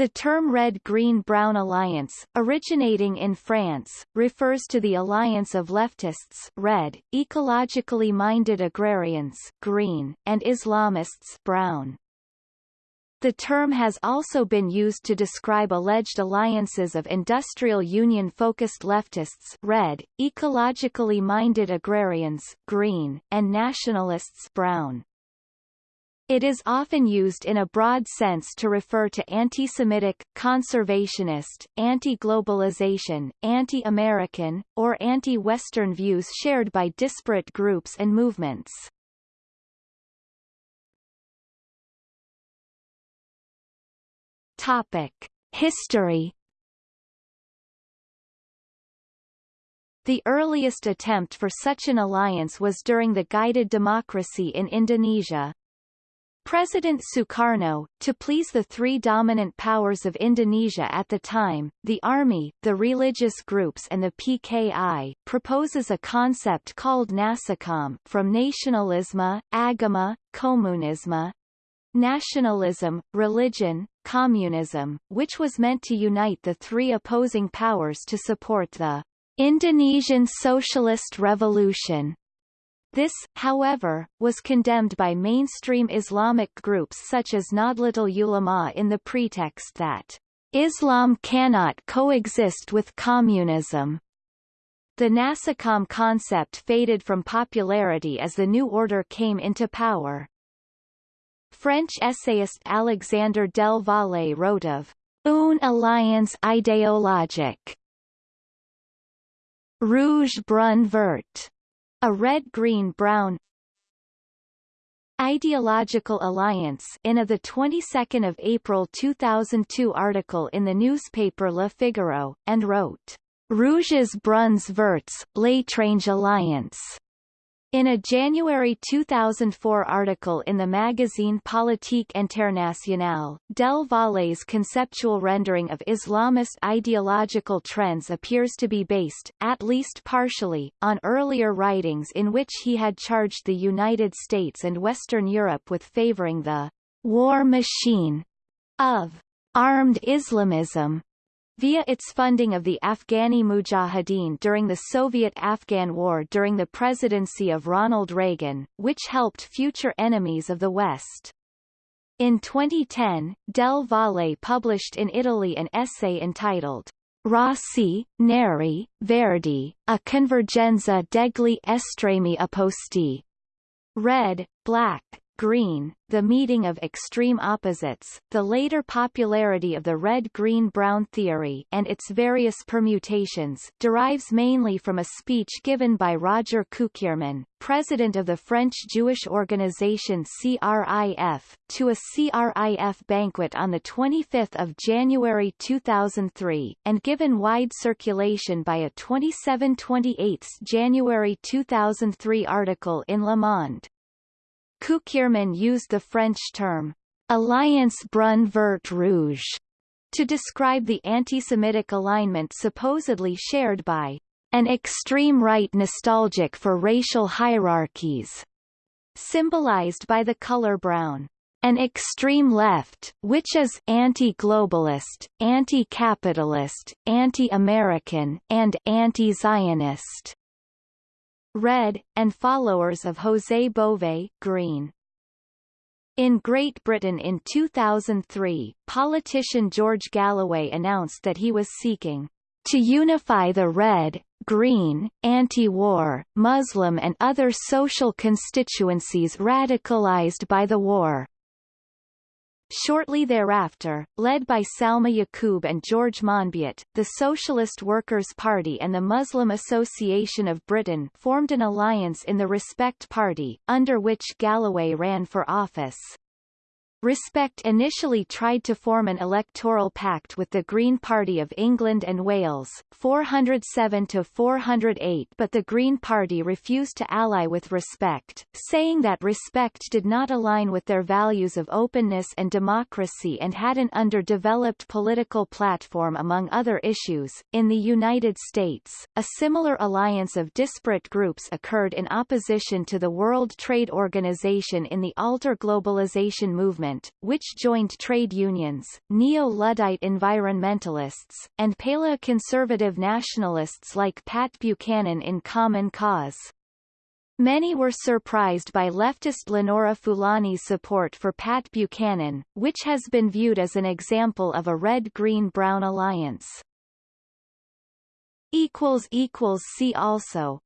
The term Red-Green-Brown Alliance, originating in France, refers to the alliance of leftists red, ecologically minded agrarians green, and Islamists brown. The term has also been used to describe alleged alliances of industrial union-focused leftists red, ecologically minded agrarians green, and nationalists brown. It is often used in a broad sense to refer to anti-Semitic, conservationist, anti-globalization, anti-American, or anti-Western views shared by disparate groups and movements. Topic. History The earliest attempt for such an alliance was during the guided democracy in Indonesia, President Sukarno, to please the three dominant powers of Indonesia at the time, the army, the religious groups and the PKI, proposes a concept called NASAKOM from nationalisme, agama, komunisme, nationalism, religion, communism, which was meant to unite the three opposing powers to support the Indonesian Socialist Revolution. This, however, was condemned by mainstream Islamic groups such as Nahdlatul Ulama in the pretext that Islam cannot coexist with communism. The NASAKOM concept faded from popularity as the New Order came into power. French essayist Alexandre Del Valle wrote of une alliance idéologique rouge brun vert a red-green-brown Ideological Alliance in a the 22nd of April 2002 article in the newspaper Le Figaro and wrote Rouges Bruns Verts, L'Étrange Alliance in a January 2004 article in the magazine Politique Internationale, Del Valle's conceptual rendering of Islamist ideological trends appears to be based, at least partially, on earlier writings in which he had charged the United States and Western Europe with favoring the war machine of armed Islamism via its funding of the Afghani Mujahideen during the Soviet-Afghan War during the presidency of Ronald Reagan, which helped future enemies of the West. In 2010, Del Valle published in Italy an essay entitled Rossi, Neri, Verdi, a convergenza degli estremi opposti. Red, Black, green, the meeting of extreme opposites, the later popularity of the red-green-brown theory and its various permutations derives mainly from a speech given by Roger Cukierman, president of the French Jewish organization CRIF, to a CRIF banquet on 25 January 2003, and given wide circulation by a 27-28 January 2003 article in Le Monde. Cukierman used the French term Alliance Brun Vert Rouge to describe the anti-Semitic alignment supposedly shared by an extreme right nostalgic for racial hierarchies, symbolized by the color brown. An extreme left, which is anti-globalist, anti-capitalist, anti-American, and anti-Zionist red, and followers of José Bové green. In Great Britain in 2003, politician George Galloway announced that he was seeking to unify the red, green, anti-war, Muslim and other social constituencies radicalized by the war. Shortly thereafter, led by Salma Yaqoob and George Monbiot, the Socialist Workers' Party and the Muslim Association of Britain formed an alliance in the Respect Party, under which Galloway ran for office. Respect initially tried to form an electoral pact with the Green Party of England and Wales 407 to 408 but the Green Party refused to ally with Respect, saying that Respect did not align with their values of openness and democracy and had an underdeveloped political platform among other issues. In the United States, a similar alliance of disparate groups occurred in opposition to the World Trade Organization in the alter globalization movement movement, which joined trade unions, neo-Luddite environmentalists, and paleoconservative nationalists like Pat Buchanan in Common Cause. Many were surprised by leftist Lenora Fulani's support for Pat Buchanan, which has been viewed as an example of a red-green-brown alliance. See also